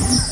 you.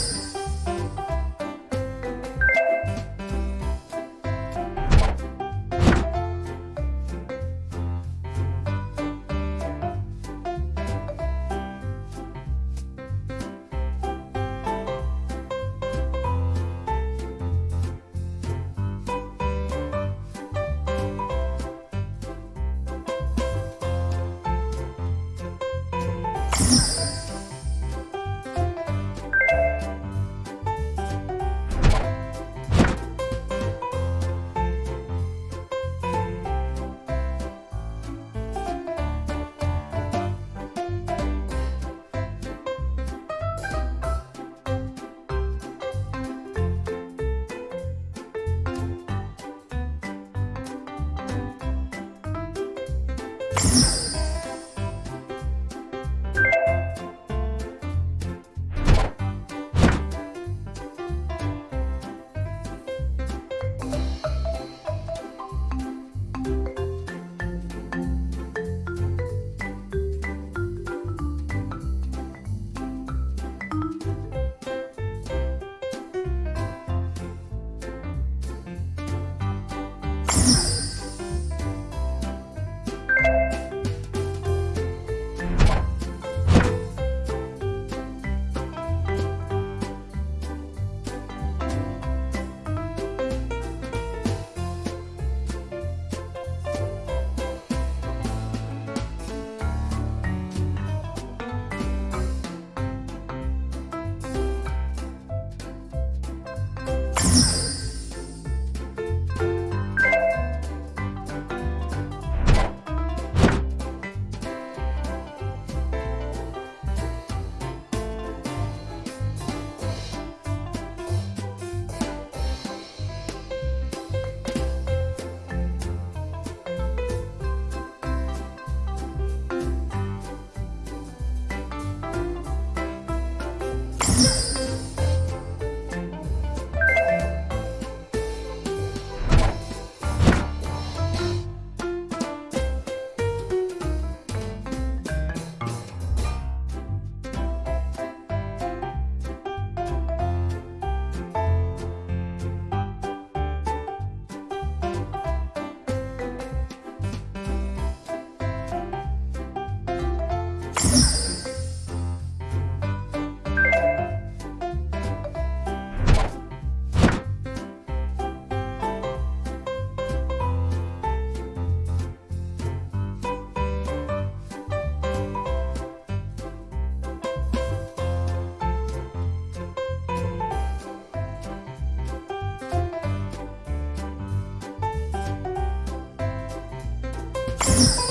you.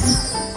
Música